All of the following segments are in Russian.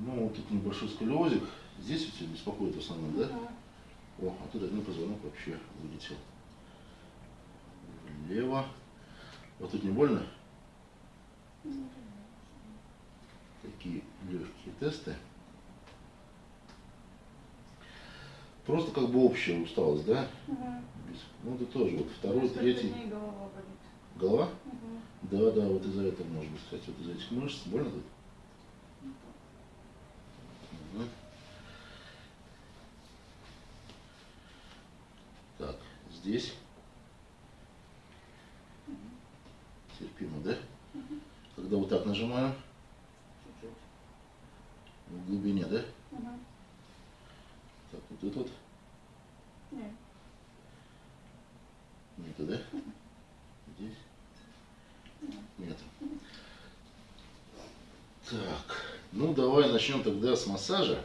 Ну, вот тут небольшой сколиозик. Здесь вот тебя беспокоит в основном, да? О, а тут один позвонок вообще вылетел. Влево. Вот тут не больно? Такие легкие тесты. Просто как бы общая усталость, да? Угу. Ну, это тоже вот второй, Несколько третий. голова болит. Голова? Угу. Да, да, вот из-за этого может быть, кстати, вот из-за этих мышц. Больно тут? Мгм. Так, здесь. Терпимо, да? Когда вот так нажимаю, в глубине, да? Так, вот тут вот. Нет. Нету, да? Здесь? Нету. Так, ну давай начнем тогда с массажа.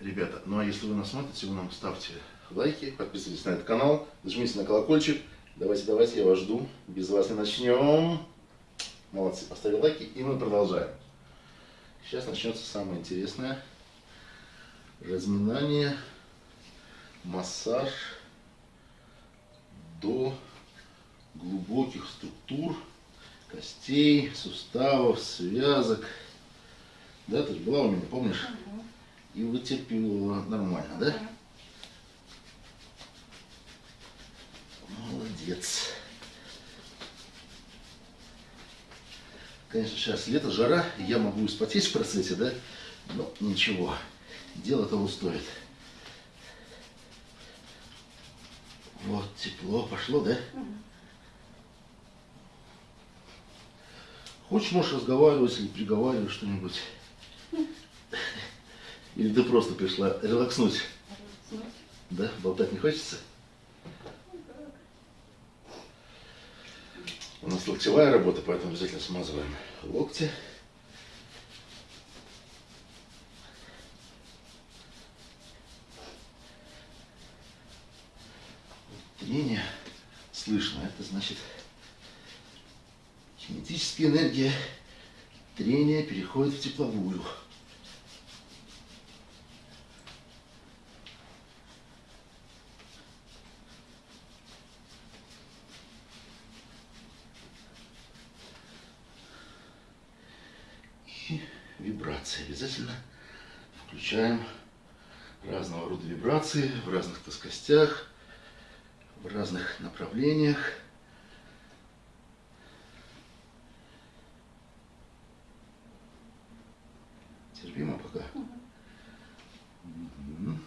Ребята, ну а если вы нас смотрите, вы нам ставьте лайки, подписывайтесь на этот канал, нажмите на колокольчик. Давайте, давайте, я вас жду. Без вас не начнем. Молодцы, поставили лайки, и мы продолжаем. Сейчас начнется самое интересное. Разминание, массаж до глубоких структур, костей, суставов, связок. Да, ты же была у меня, помнишь? И вытерпела нормально, да? Молодец. Конечно, сейчас лето, жара, я могу испотеть в процессе, да? Но ничего, дело того стоит. Вот, тепло пошло, да? Хочешь, можешь разговаривать или приговаривать что-нибудь? Или ты просто пришла релакснуть? Да? Болтать не хочется? У нас локтевая работа, поэтому обязательно смазываем локти. Трение слышно, это значит кинетическая энергия трения переходит в тепловую. И вибрации. Обязательно включаем разного рода вибрации в разных плоскостях, в разных направлениях. Терпимо пока. Мгм.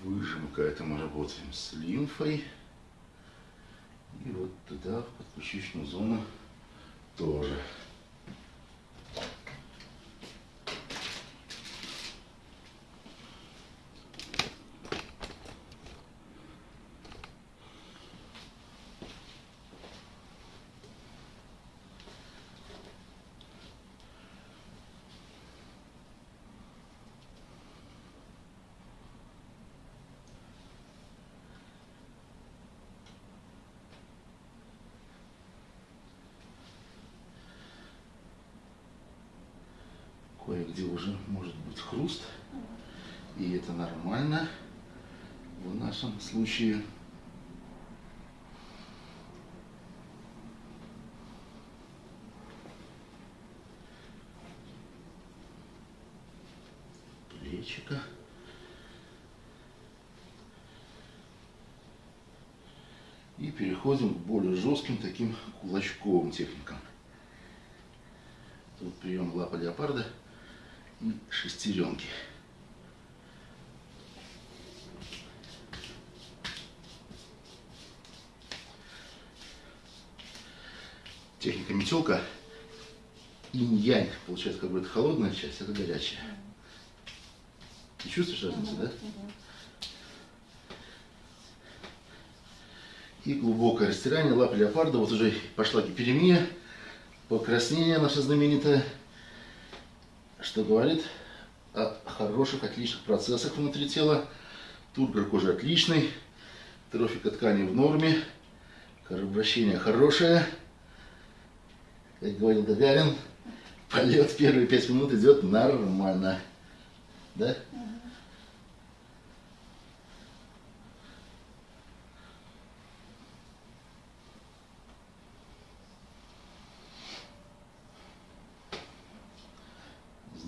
Выжимка, это мы работаем с лимфой. В подключичную зону, тоже. Кое-где уже хруст. И это нормально в нашем случае. Плечика. И переходим к более жестким таким кулачковым техникам. Тут прием лапа леопарда шестеренки. Техника метелка. Инь-янь. Получается, как бы это холодная часть, это горячая. Ты чувствуешь разницу, да? И глубокое растирание лап леопарда. Вот уже пошла гиперемия, покраснение наше знаменитое, что говорит о хороших, отличных процессах внутри тела. Тургор кожи отличный. Трофика ткани в норме. Кровообращение хорошее. Как говорил Гагарин, полет первые пять минут идет нормально. Да?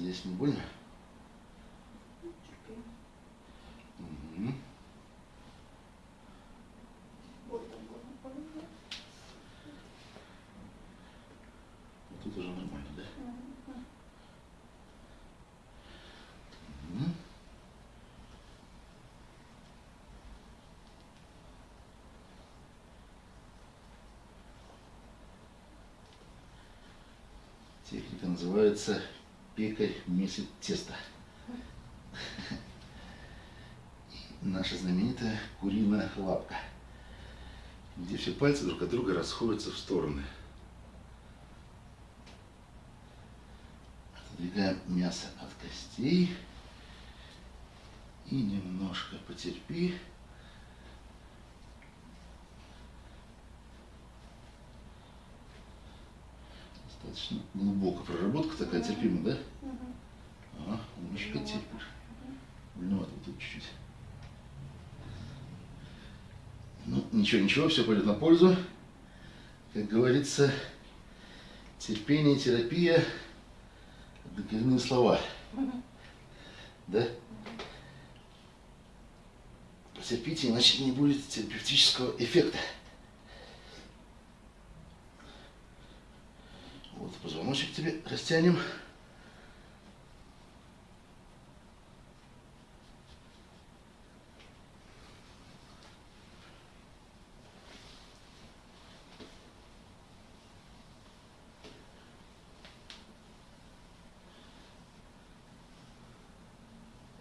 Здесь не больно? Терпи. Мгм. Боль там больно, больно. Вот Тут уже нормально, да? Мгм. Мгм. Техника называется пекарь месит тесто. Наша знаменитая куриная лапка, где все пальцы друг от друга расходятся в стороны. Отодвигаем мясо от костей и немножко потерпи. Достаточно глубокая проработка такая терпимая, да? Ага, немножко Больновато. терпишь. Больновато вот тут чуть-чуть. Ну, ничего, ничего, все пойдет на пользу. Как говорится, терпение, терапия – коренные слова. Да? Потерпите, иначе не будет терапевтического эффекта. Позвоночек тебе растянем.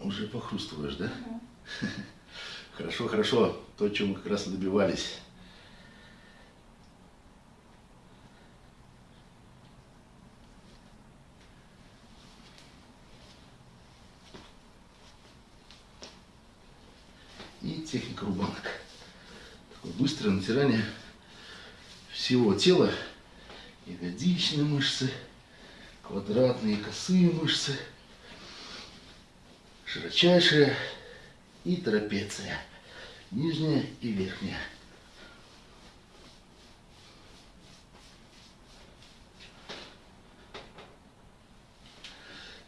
Уже похрустываешь, да? Хорошо, хорошо. То, чем мы как раз и добивались. И техника рубанок. Такое быстрое натирание всего тела. Ягодичные мышцы, квадратные косые мышцы, широчайшие и трапеция. Нижняя и верхняя.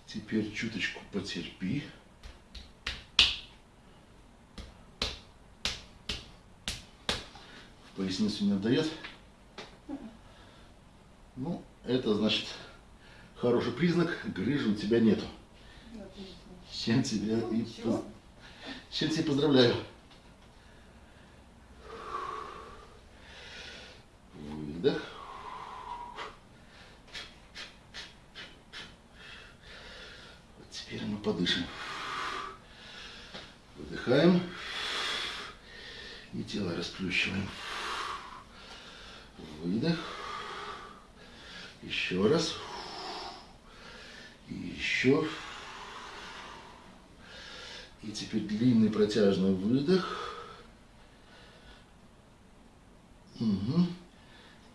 Теперь чуточку потерпи. Поясницу не отдает? Ну, это значит хороший признак, грыжи у тебя нету. С чем тебя и с чем тебя поздравляю. Выдох. Вот теперь мы подышим. Выдыхаем. И тело расплющиваем. Выдох. Еще раз. И еще. И теперь длинный протяжный выдох. Угу.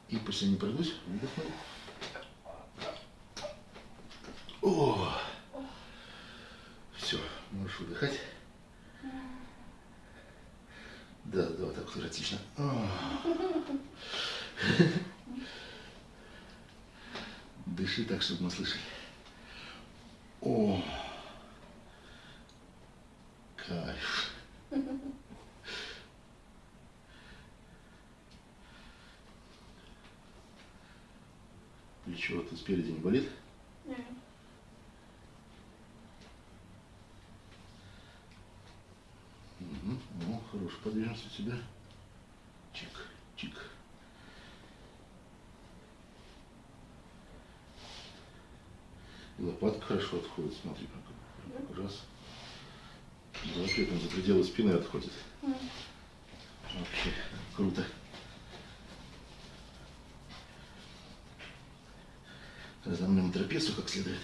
И пусть я не пройдусь, выдохну. О! Все, можешь выдыхать. Да, да, так вот эротично. А. Дыши так, чтобы мы слышали. О! Кайф. Плечо тут спереди не болит? Не. Угу. Ну, хорошая подвижность у тебя. Чик, чик. И лопатка хорошо отходит, смотри, как раз. Да, при этом за пределы спины отходит. Вообще круто. на трапецию как следует.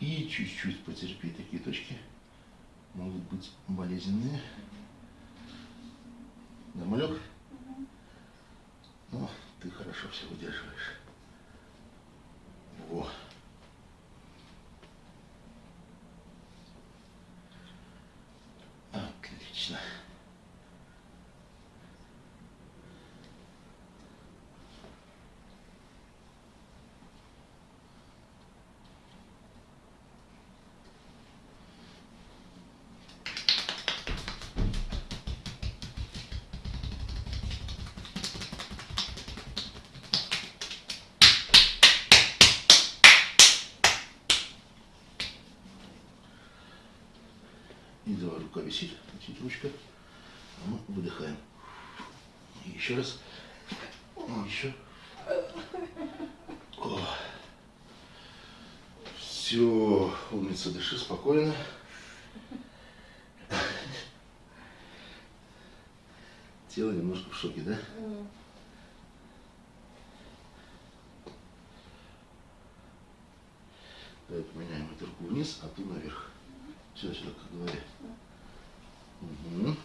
И чуть-чуть потерпи, такие точки могут быть болезненные. Намалек. Рука висит, висит ручка. А мы выдыхаем. И еще раз. И еще. Все, умница, дыши спокойно. Тело немножко в шоке, да? Давай поменяем эту руку вниз, а ту наверх. Сюда, сюда, как говоря. Угу.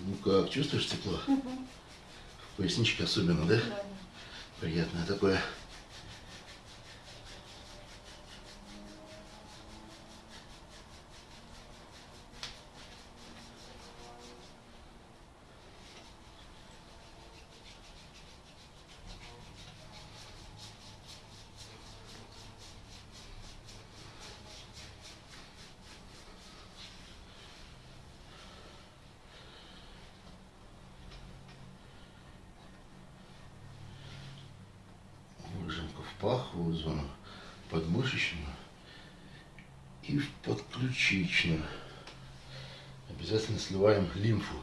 Ну как, чувствуешь тепло? В поясничке особенно, да? Да. Приятное такое. Выжимка в паховую зону, подмышечную и в подключичную. Обязательно сливаем лимфу.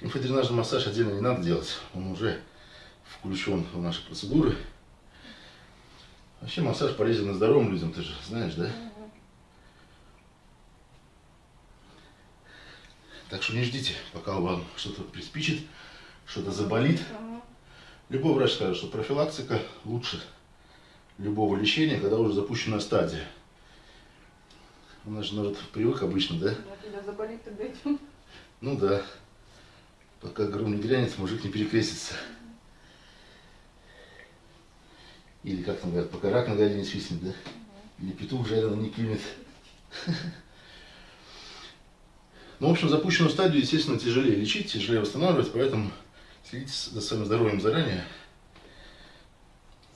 Лимфодренажный массаж отдельно не надо делать. Он уже включен в наши процедуры. Вообще массаж полезен и здоровым людям, ты же знаешь, да? Так что не ждите, пока вам что-то приспичит, что-то заболит. Любой врач скажет, что профилактика лучше любого лечения, когда уже запущена стадия. У нас же народ привык обычно, да? Да, когда заболит, тогда идем. Ну да. Пока гром не грянет, мужик не перекрестится. Или как там говорят, пока рак на горе не свистнет, да? Или петух жареный не клюнет. Ну, в общем, запущенную стадию, естественно, тяжелее лечить, тяжелее восстанавливать, поэтому следите за своим здоровьем заранее.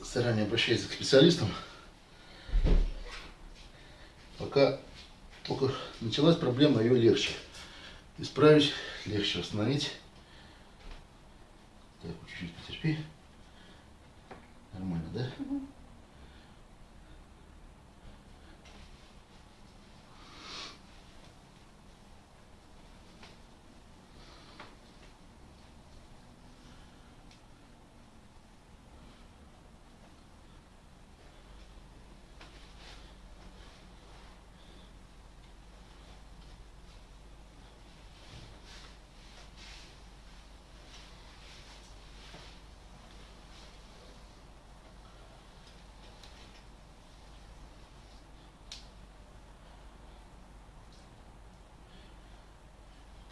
Заранее обращайтесь к специалистам. Пока только началась проблема, ее легче исправить, легче восстановить. Так, чуть-чуть потерпи. Нормально, да?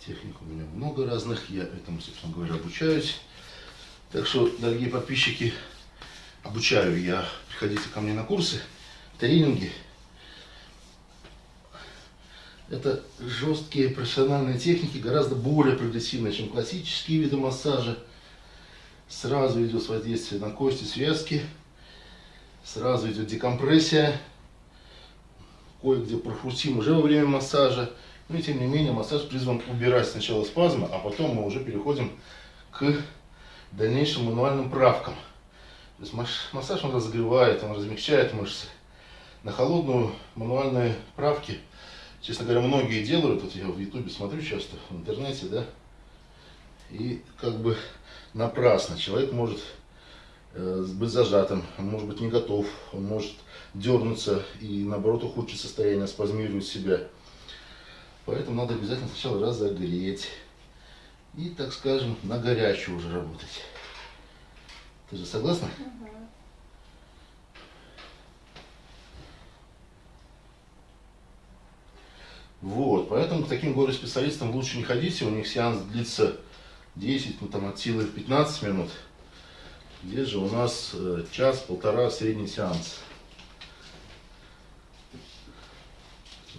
Техник у меня много разных, я этому, собственно говоря, обучаюсь. Так что, дорогие подписчики, обучаю я. Приходите ко мне на курсы, тренинги. Это жесткие профессиональные техники, гораздо более прогрессивные, чем классические виды массажа. Сразу идет воздействие на кости, связки. Сразу идет декомпрессия. Кое-где прохрустим уже во время массажа. Но и тем не менее массаж призван убирать сначала спазмы, а потом мы уже переходим к дальнейшим мануальным правкам. То есть массаж он разогревает, он размягчает мышцы. На холодную мануальные правки, честно говоря, многие делают. Вот я в ютубе смотрю часто, в интернете, да. И как бы напрасно. Человек может э, быть зажатым, он может быть не готов, он может дернуться и наоборот ухудшить состояние, спазмировать себя. Поэтому надо обязательно сначала разогреть. И, так скажем, на горячую уже работать. Ты же согласна? Мгм. Вот, поэтому к таким горе-специалистам лучше не ходите, у них сеанс длится 10, ну там от силы 15 минут. Здесь же у нас э, час-полтора средний сеанс.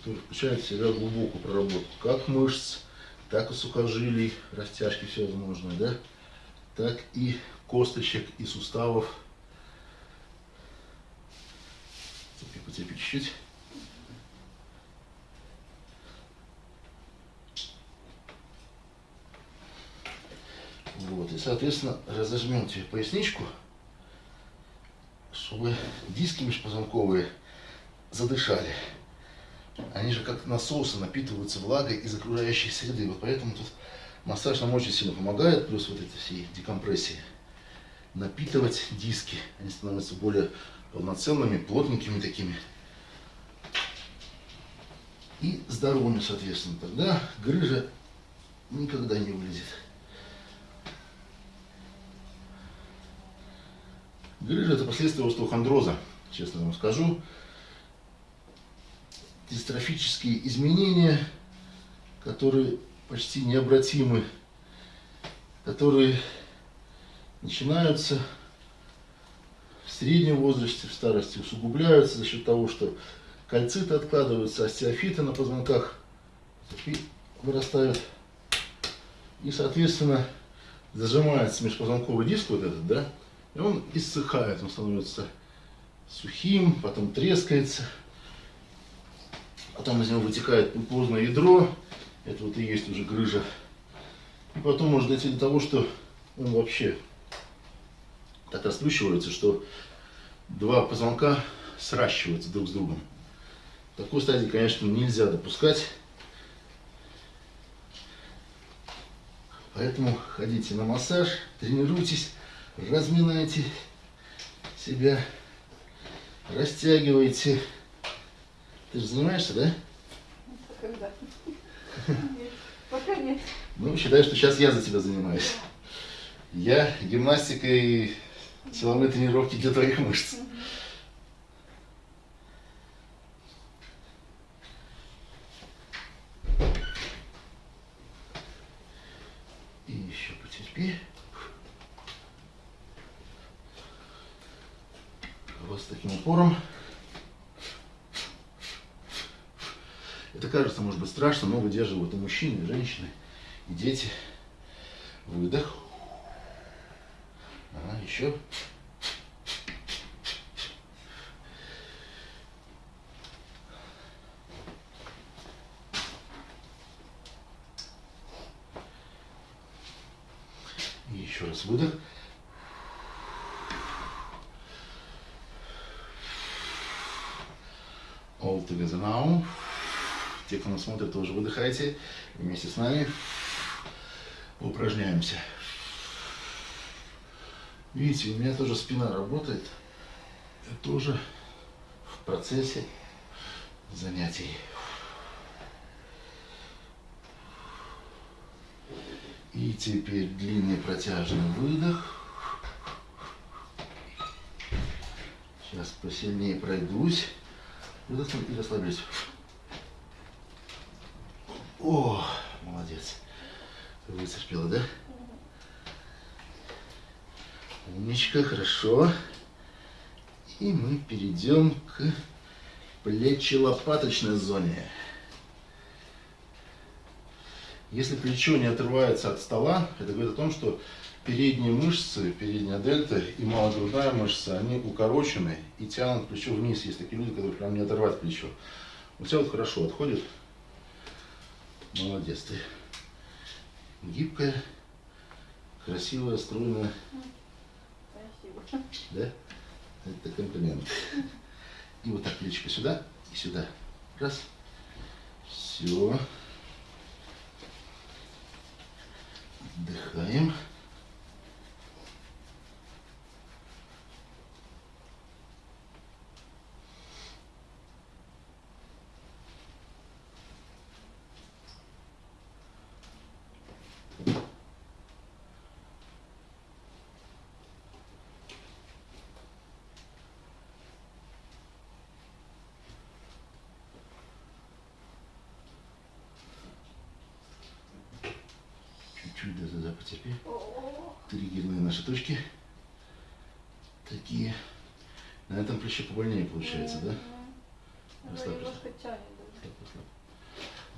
Включает в себя глубокую проработку как мышц, так и сухожилий, растяжки всевозможные, да, так и косточек и суставов. Цепи, поцепи чуть-чуть. Вот, и, соответственно, разожмем тебе поясничку, чтобы диски межпозвонковые задышали. Они же как насосы напитываются влагой из окружающей среды. Вот поэтому тут массаж нам очень сильно помогает, плюс вот эти все декомпрессии. Напитывать диски. Они становятся более полноценными, плотненькими такими. И здоровыми, соответственно. Тогда грыжа никогда не вылезет. Грыжа – это последствия остеохондроза, честно вам скажу. Дистрофические изменения, которые почти необратимы, которые начинаются в среднем возрасте, в старости, усугубляются за счет того, что кальциты откладываются, остеофиты на позвонках вырастают. И, соответственно, зажимается межпозвонковый диск вот этот, да, и он иссыхает, он становится сухим, потом трескается. Потом из него вытекает пульпозное ядро. Это вот и есть уже грыжа. И потом может дойти до того, что он вообще так расплющивается, что два позвонка сращиваются друг с другом. Такой стадии, конечно, нельзя допускать. Поэтому ходите на массаж, тренируйтесь разминайте себя, растягивайте. Ты же занимаешься, да? Когда? Нет, Пока нет. Ну, считай, что сейчас я за тебя занимаюсь. Я гимнастикой, силовые тренировки для твоих мышц. И еще потерпи. Вот с таким упором. Это кажется, может быть, но выдерживают и мужчины, и женщины, и дети. Выдох. Ага, еще. И еще раз выдох. All together now. Те, кто смотрит, тоже выдыхайте. Вместе с нами упражняемся. Видите, у меня тоже спина работает. Я тоже в процессе занятий. И теперь длинный протяжный выдох. Сейчас посильнее пройдусь. Выдохну и расслаблюсь. О, молодец. Вытерпела, да? Умничка, хорошо. И мы перейдем к плечи-лопаточной зоне. Если плечо не отрывается от стола, это говорит о том, что передние мышцы, передняя дельта и малогрудная мышца, они укорочены и тянут плечо вниз. Есть такие люди, которые прям не оторвать плечо. У тебя вот хорошо отходит. Молодец ты. Гибкая, красивая, стройная. Спасибо. Да? Это комплимент. И вот так плечико сюда и сюда. Раз. Все. Отдыхаем. Чуть-чуть до туда потерпи. Триггерные наши точки. Такие. На этом плече побольнее получается, да? Слаб, слаб.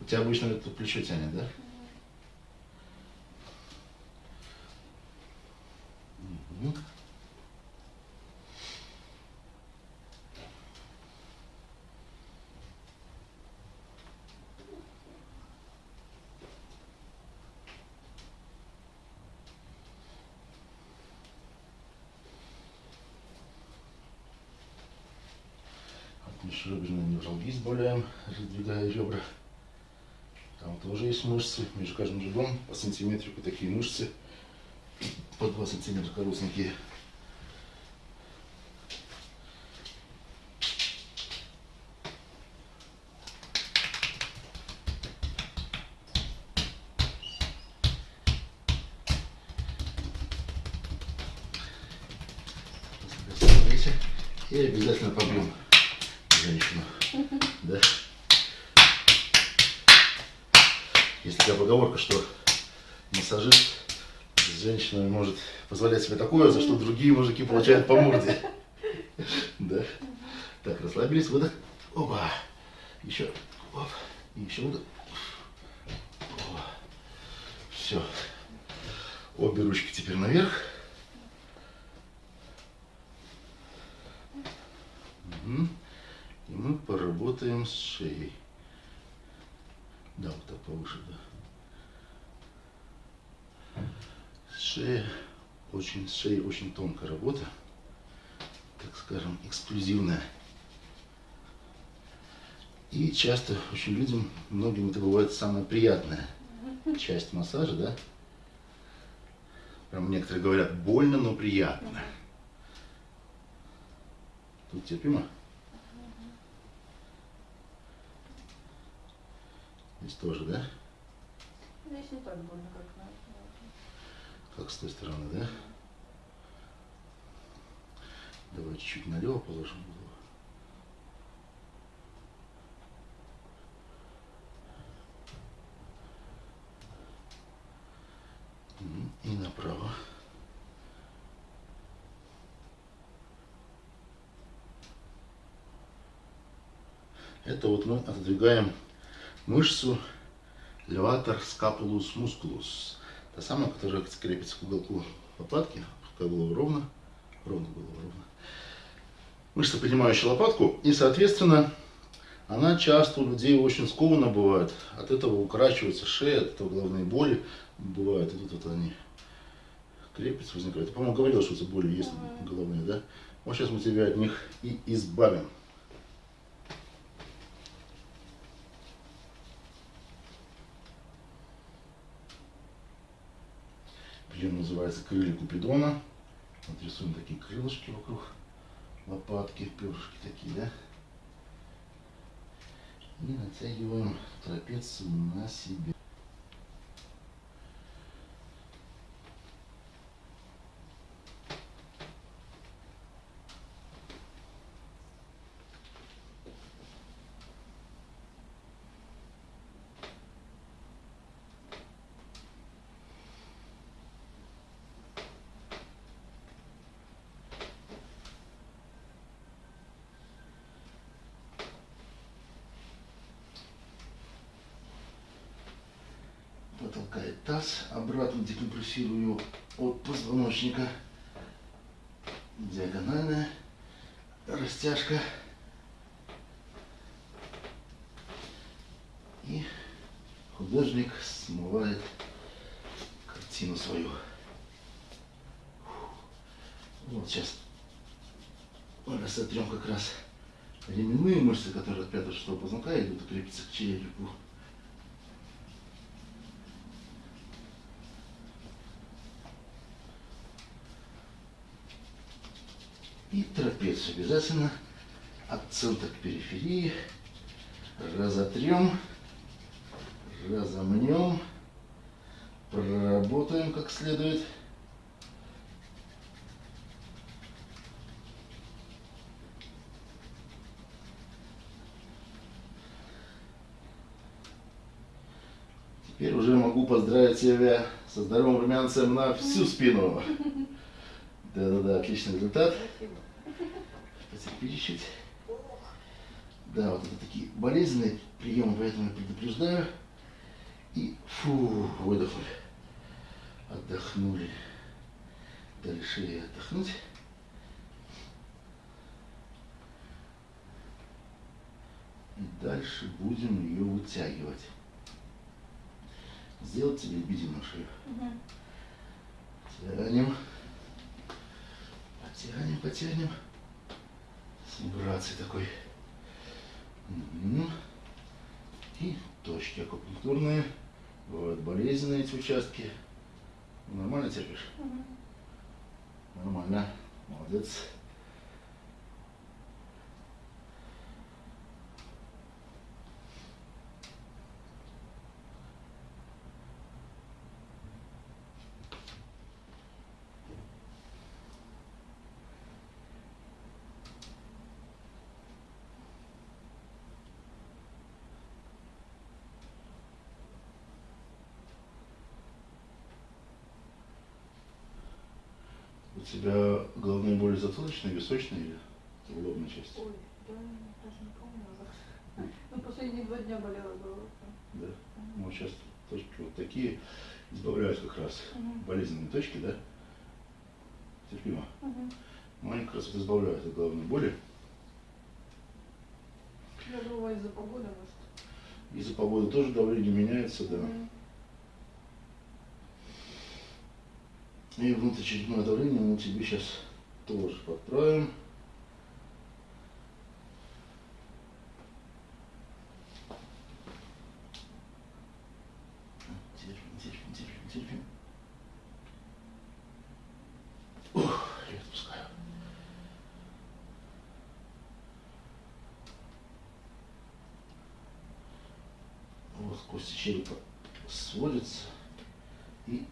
У тебя обычно это плечо тянет, да? Мгм. От избавляем, раздвигая ребра. Там тоже есть мышцы. Между каждым ребром по сантиметрику такие мышцы. По 2 сантиметра коротенькие. Расслабляйся. И обязательно побьем женщину. Да? Есть такая поговорка, что массажист с женщинами может позволять себе такое, за что мужики получают по морде. Да? Так, расслабились, выдох. Опа. Еще. Оп. И еще выдох. Все. Обе ручки теперь наверх. Мгм. И мы поработаем с шеей. Да, вот так повыше, да. Шея, очень, шеей очень тонкая работа, так скажем, эксклюзивная. И часто очень людям, многим это бывает самая приятная часть массажа, да? Прям некоторые говорят, больно, но приятно. Тут терпимо? Здесь тоже, да? Здесь не так больно, как Как с той стороны, да? Давай чуть-чуть налево положим. И направо. Это вот мы отодвигаем мышцу леватор скапулус мускулус. Та самая, которая крепится к уголку лопатки, пускай голову ровно, ровно голову ровно. Мышца, поднимающая лопатку, и, соответственно, она часто у людей очень скована бывает. От этого укорачивается шея, от этого головные боли бывают. И тут вот они крепятся, возникают. Я, по-моему, говорил, что эти боли есть головные, да? Вот сейчас мы тебя от них и избавим. Прием называется крылья Купидона. Вот рисуем такие крылышки вокруг лопатки, перышки такие, да? И натягиваем трапецию на себя. Его от позвоночника. Диагональная растяжка. И художник смывает картину свою. Вот сейчас мы как раз ременные мышцы, которые от пятого шестого позвонка идут и крепятся к черепу. И трапецию обязательно от центра к периферии разотрем, разомнем, проработаем как следует. Теперь уже могу поздравить тебя со здоровым румянцем на всю спину. Да-да-да, отличный результат. Спасибо. Потерпи чуть Да, вот это такие болезненные приемы, поэтому я предупреждаю. И фу, выдохнули. Отдохнули. Дали шее отдохнуть. И дальше будем ее вытягивать. Сделать тебе лебединую шею. Мгм. Тянем. Потянем, потянем. С вибрацией такой. И точки акупунктурные. Бывают болезненные эти участки. Нормально терпишь? Мгм. Нормально. Молодец. Тебя головные боли затылочные, височные или в лобной части? Ой, да, даже не помню уже. Ну, последние два дня болела голова. Да. Ну, сейчас точки вот такие избавляют как раз Мгм. болезненные точки, да? Терпимо. Мгм. Но они как раз вот избавляют от головной боли. Я думала, из-за погоды, может. Из-за погоды тоже давление меняется, да. Мгм. И внутричерепное давление мы тебе сейчас тоже подправим. Терпим, терпим, терпим, терпим. Ух, я отпускаю. Вот кости черепа сводятся и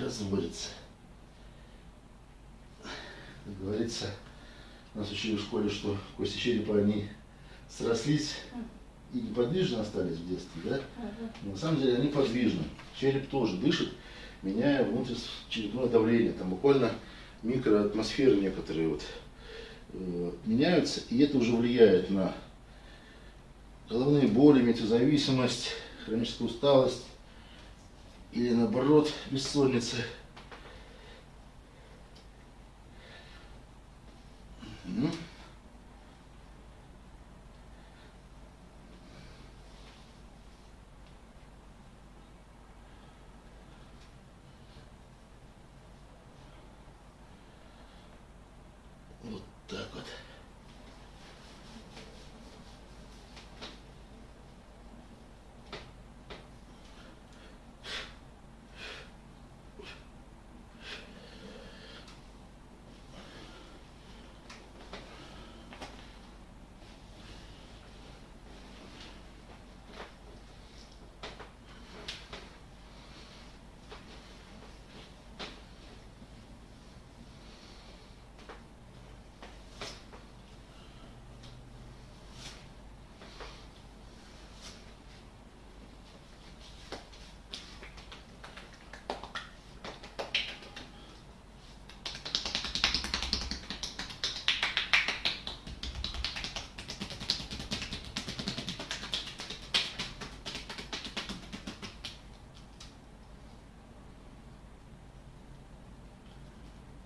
разводятся. Как говорится, нас учили в школе, что кости черепа, они срослись и неподвижно остались в детстве, да? Но на самом деле они подвижны. Череп тоже дышит, меняя внутричерепное давление. Там буквально микроатмосферы некоторые вот э, меняются, и это уже влияет на головные боли, метеозависимость, хроническую усталость или наоборот бессонница. Мгм. Вот так вот.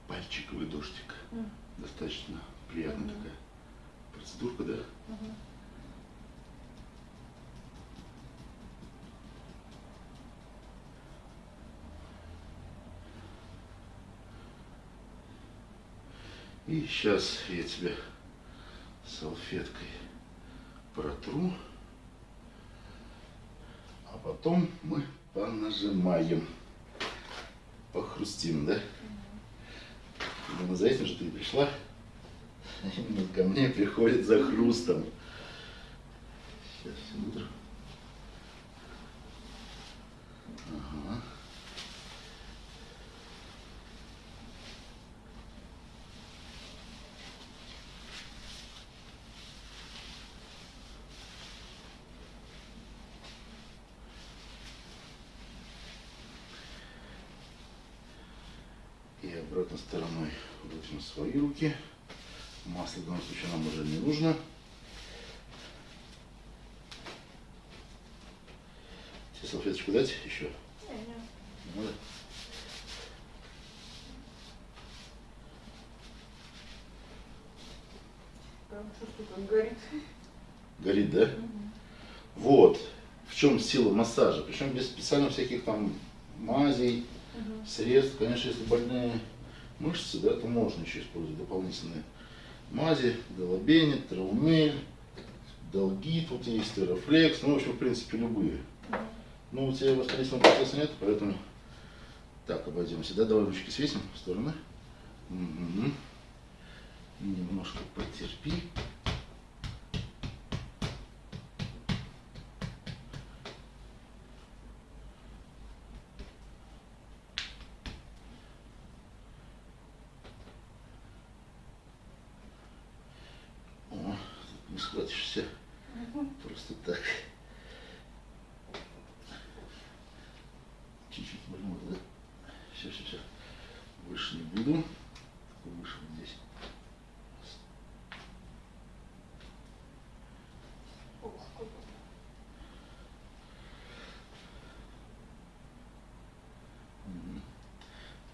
Пальчиковый дождик. Мгм. Достаточно приятная Мгм. такая процедурка, да? Мгм. И сейчас я тебе салфеткой протру. А потом мы понажимаем. Похрустим, да? Именно за этим же ты и пришла. Приходит за хрустом. Сейчас, секунду. Ага. И обратной стороной возьмем свои руки. Масло в данном случае нам уже не нужно. Тебе салфеточку дать еще? Надо? Прям чувствую, как горит. Горит, да? Вот. В чем сила массажа. Причем без специально всяких там мазей, Мгм. средств. Конечно, если больные мышцы, да, то можно еще использовать дополнительные мази, долобени, траумель, долгит, вот есть терафлекс, ну, в общем, в принципе, любые. Ну, у тебя воспалительного процесса нет, поэтому так, обойдемся, да, давай ручки свесим в стороны. Мгм. Немножко потерпи. О, не схватишься Мгм. просто так. Чуть-чуть больно, да? Все, все, все. Больше не буду. Выше вот здесь. Ох, сколько. Мгм.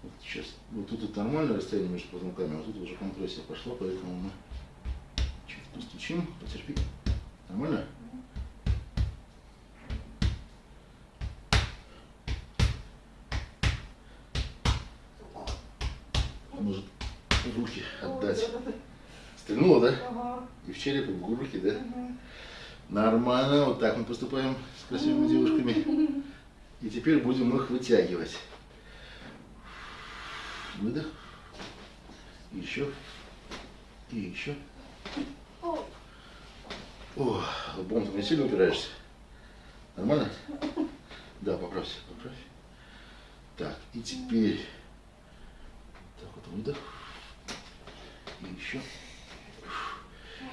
Вот сейчас, вот тут это нормальное расстояние между позвонками, а тут уже компрессия пошла, поэтому мы чуть постучим, потерпи. Нормально? Может руки отдать. Стрельнула, да? Ага. И в череп, и в руки, да? Нормально, вот так мы поступаем с красивыми девушками. И теперь будем их вытягивать. Выдох. Еще. И еще. О, О, лбом ты не сильно упираешься? Нормально? Да, поправься, поправь. Так, и теперь. Так вот выдох. И еще.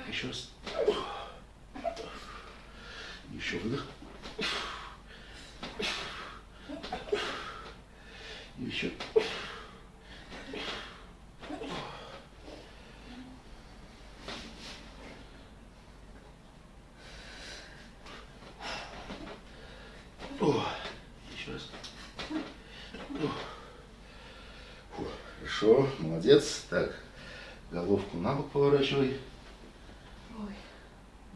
Еще раз. Еще выдох. И еще. О, еще раз. О. Фу, Хорошо, молодец. Так, головку на бок поворачивай. Ой.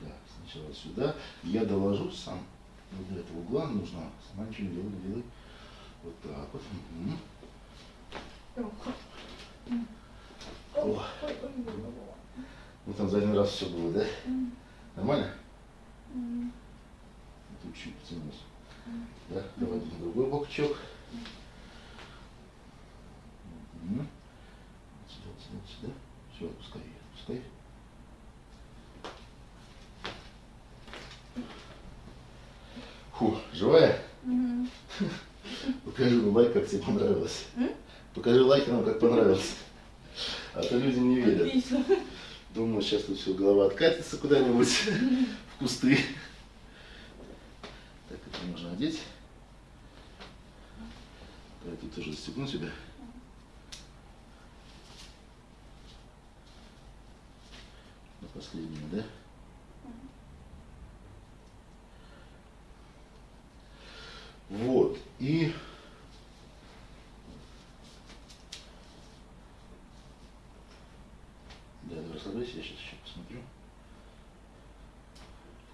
Да, сначала сюда. Я доложу сам. Вот до этого угла нужно. Сама ничего не делай, не делай. Вот так вот. Ох. О. Ну там за один раз все было, да? Нормально? Тут чуть потянулся. Да, давай на другой бокчок. Вот Сюда, сюда, сюда. Все, отпускай, отпускай. Фу, живая? Мгм. Покажи ну, лайк, как тебе понравилось. М? Покажи лайки нам, как понравилось. А то люди не верят. Отлично. Думаю, сейчас тут все, голова откатится куда-нибудь в кусты. Так, это можно одеть. Давай тут тоже застегну тебя. Последнюю, да? Вот, и... Да, давай расслабляйся, я сейчас еще посмотрю.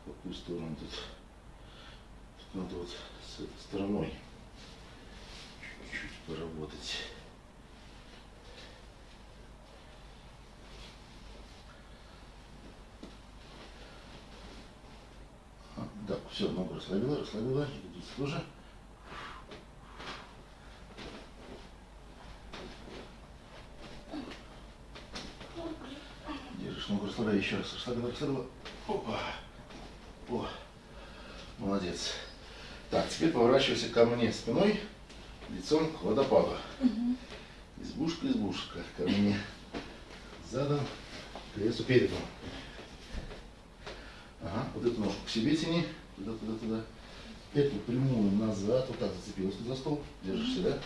В какую сторону тут. Тут надо вот с этой стороной чуть-чуть поработать. Расслабила. Ягодицы тоже. Держишь ногу, расслабляй еще раз. Расслабила, расслабила. Опа. О, молодец. Так, теперь поворачивайся ко мне спиной, лицом к водопаду. Избушка, избушка. Ко мне задом, к лесу передом. Ага, вот эту ножку к себе тяни. Туда, Эту прямую назад. Вот так зацепилась за стол. Держишь себя.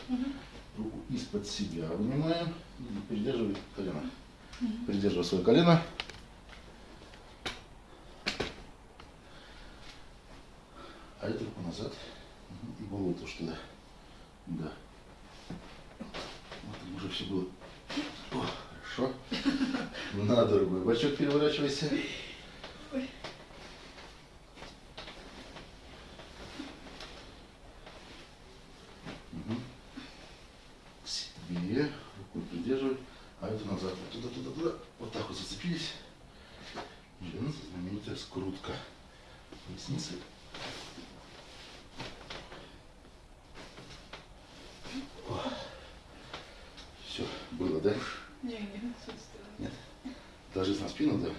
Руку из-под себя вынимаем. И придерживай колено. Придерживай свое колено. А эту руку назад. И голову тоже туда. Да. Вот там уже все было. О, хорошо. На другой бочок переворачивайся. Мгм. К себе. Руку придерживай. А эту назад. Вот туда, туда, туда. Вот так вот зацепились. И вернуться знаменитая скрутка. Поясницы. Все, было, да? Не, не отсутствие. Нет. Ложись на спину, да?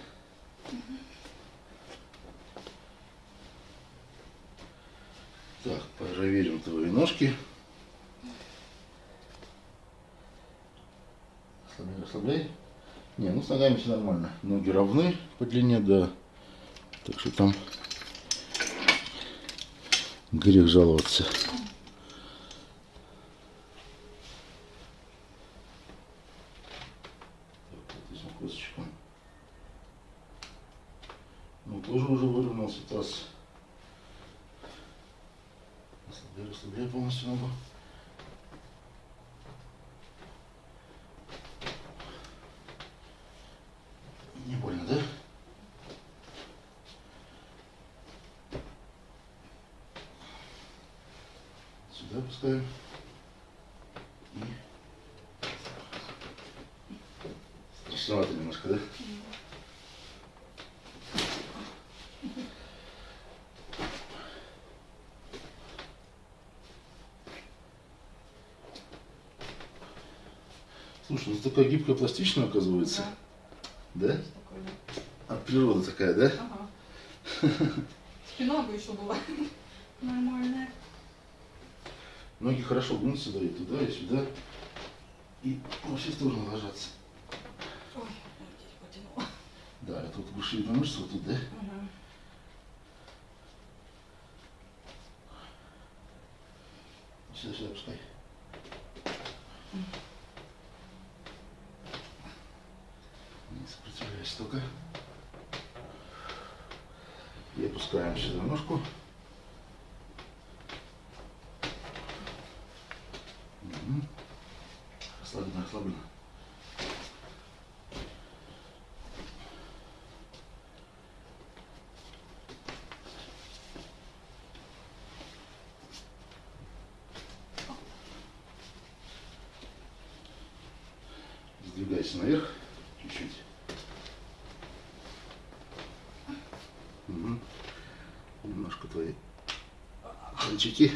Так, проверим твои ножки. Расслабляй. Не, ну с ногами все нормально. Ноги равны по длине, да. Так что там грех жаловаться. Так, вот этим косточком. Ну, тоже уже выровнялся таз. Расслабляй, расслабляй полностью ногу. Не больно, да? Сюда пускаем. И... Страшновато немножко, да? Слушай, ну такая гибкая, пластичная оказывается. Да. Да? От природы такая, да? Ага. Спина бы еще была нормальная. Ноги хорошо гнут сюда и туда, и сюда. И во все стороны ложатся. Ой, здесь потянула. Да, это вот вышибленная мышца вот тут, да? Ага. Сюда, сюда пускай. Не сопротивляйся только. И опускаем сюда ножку. Расслабленно, расслабленно. Сдвигайся наверх чуть-чуть. Мгм. Немножко твои кончики.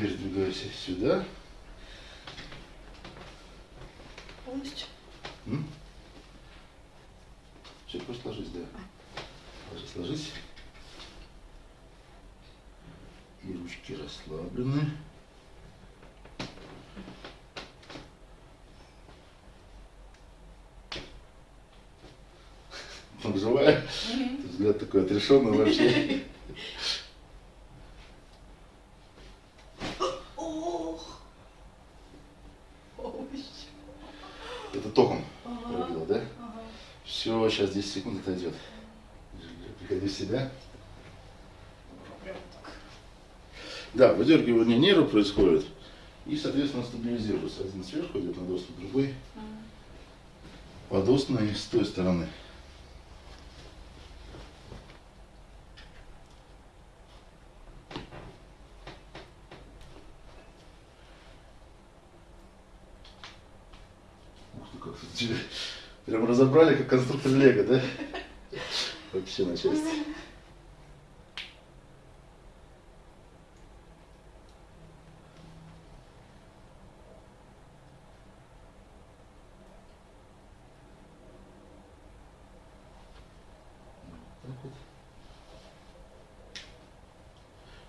Двигайся сюда. Полностью. Все, просто ложись, да. Ложись, ложись. И ручки расслаблены. Там живая. Взгляд такой отрешенный вообще. Ох. Ой. Это током Ага. пробило, да? Ага. Все, сейчас 10 секунд отойдет. Приходи в себя. Да, выдергивание нерва происходит. И, соответственно, стабилизируется. Один сверху идет на доступ, другой подостный с той стороны. Чё, Прям разобрали, как конструктор Лего, да? Вообще на части.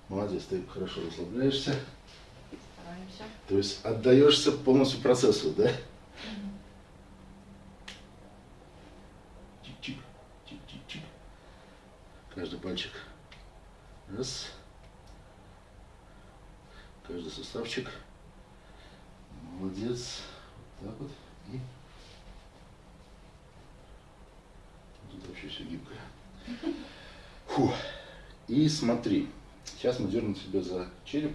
Молодец, ты хорошо расслабляешься. Стараемся. То есть отдаешься полностью процессу, да? Чик-чик, чик-чик-чик. Каждый пальчик. Раз. Каждый суставчик. Молодец. Вот так вот. И тут вообще все гибкое. Фу. И смотри. Сейчас мы дернем себя за череп,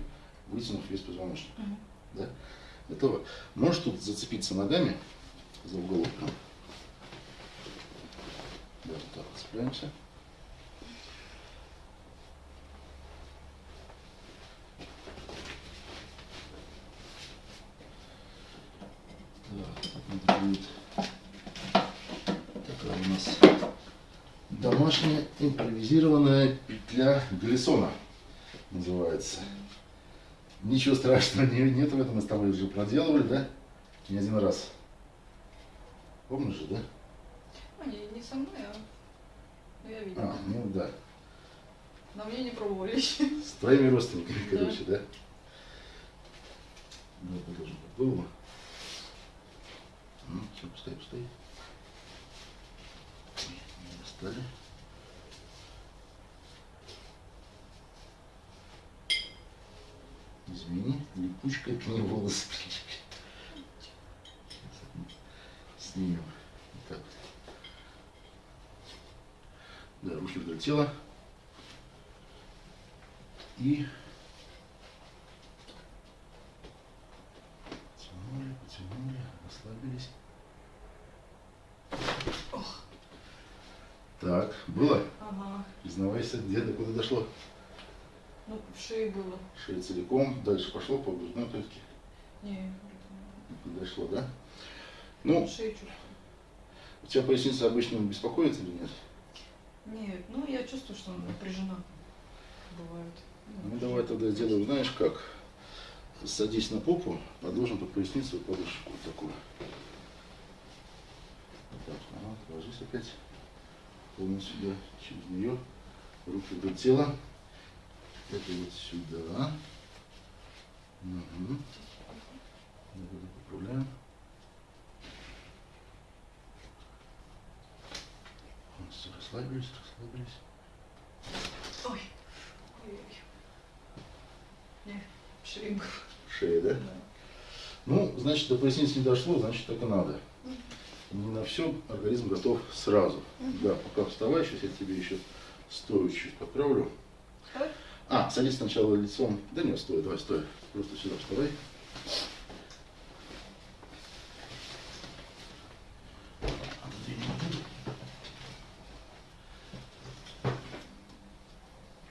вытянув весь позвоночник. Мгм. Да? Готово. Можешь тут зацепиться ногами за уголок. Да, вот так цепляемся. Так, это будет такая у нас домашняя импровизированная Глиссона называется. Ничего страшного не, нет в этом, мы с тобой уже проделывали, да? Не один раз. Помнишь же, да? Ну, не, не со мной, а ну, я видела. А, ну да. На мне не пробовали еще. С твоими родственниками, Да. короче, да? Ну, положим под голову. Ну, все, пускай, пускай. Не достали. Извини, липучка к ней волосы прилипли. Снимем. Так. Да, руки вдоль тела. И потянули, потянули, расслабились. Так, было? Ага. Признавайся, где до куда дошло? Ну, в шее было. Шея целиком, дальше пошло по грудной клетке. Не, Не Дошло, да? ну, Ну, шею чувствую. у тебя поясница обычно беспокоит или нет? Нет, ну я чувствую, что она напряжена. Бывает. Ну, давай тогда сделаем, знаешь как? Садись на попу, подложим под поясницу подушку вот такую. Так, ага, ложись опять полностью сюда, через нее, руки вдоль тела. Это вот сюда. Угу. Поправляем. Расслабились, расслабились. Ой. Ой-ой. Не, шринг. Шея, да? Да. Ну, значит, до поясницы не дошло, значит, так и надо. Не на все организм готов сразу. Да, пока вставай, сейчас я тебе еще стою чуть поправлю. Стой. А, садись сначала лицом. Да нет, стой, давай, стой. Просто сюда вставай.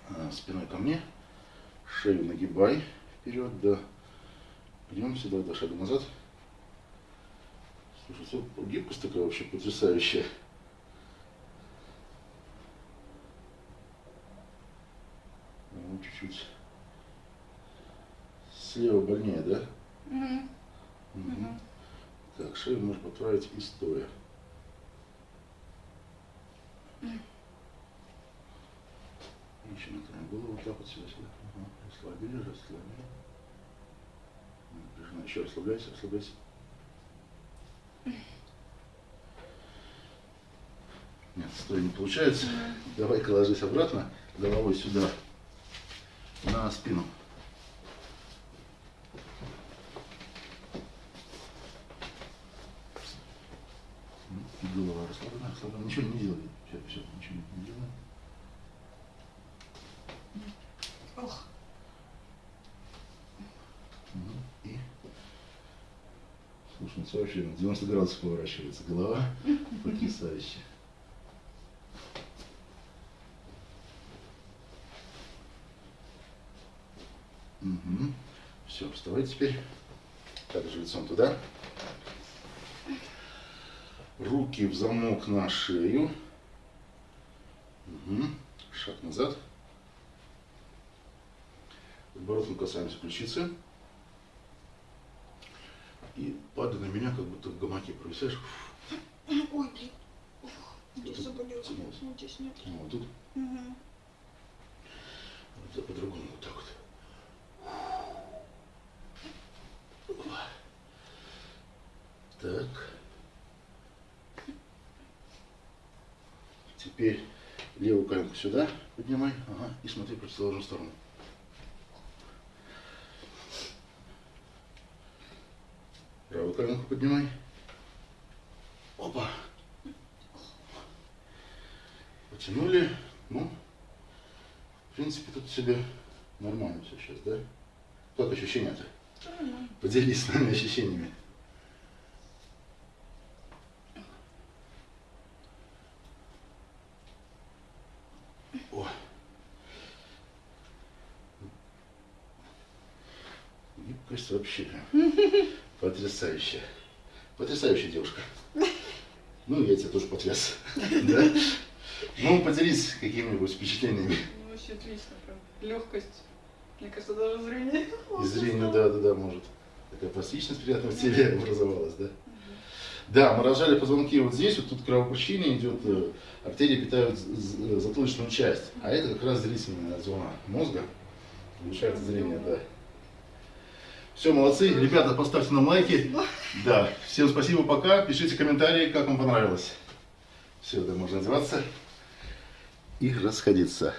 А, Спиной ко мне. Шею нагибай вперед, да. Идем сюда, до шага назад. Слушай, гибкость такая вообще потрясающая. Ну, чуть-чуть. Слева больнее, да? Мгм. Мгм. Так, шею можно поправить и стоя. Еще мотаем голову вот так вот сюда, сюда. Ага. Расслабили, расслабили. Еще расслабляйся, расслабляйся. Нет, стой, не получается. Давай-ка ложись обратно, головой сюда, на спину. Голова расслаблена, расслаблена. Ничего не делай. Все, все, ничего не делай. Ох. Мгм. И слушай, ну, вообще на 90 градусов поворачивается голова. Потрясающе. Угу. Все, вставай теперь. Также лицом туда. Руки в замок на шею. Мгм. Шаг назад. Подбородком касаемся ключицы. И падай на меня, как будто в гамаке провисаешь. Ой, блин. Здесь тянулось. Ну, здесь нет. Вот тут Мгм. вот по-другому вот так вот. Так. Теперь левую коленку сюда поднимай. Ага. И смотри в противоположную сторону. Правую коленку поднимай. Опа. Потянули. Ну, в принципе, тут себе нормально все сейчас, да? Как ощущения-то? Поделись с нами ощущениями. О. Вообще потрясающая. Потрясающая девушка. Ну, я тебя тоже потряс. Да? Ну, поделись какими-нибудь впечатлениями. Ну, вообще отлично, прям. Легкость. Мне кажется, даже зрение. И зрение, да, да, да, может. Такая пластичность приятная в теле образовалась, да? Да, мы рожали позвонки вот здесь, вот тут кровообращение идет, э, артерии питают затылочную часть, а это как раз зрительная зона мозга, улучшает зрение, да. Все, молодцы, ребята, поставьте нам лайки. Да, всем спасибо, пока, пишите комментарии, как вам понравилось. Все, да, можно одеваться и расходиться.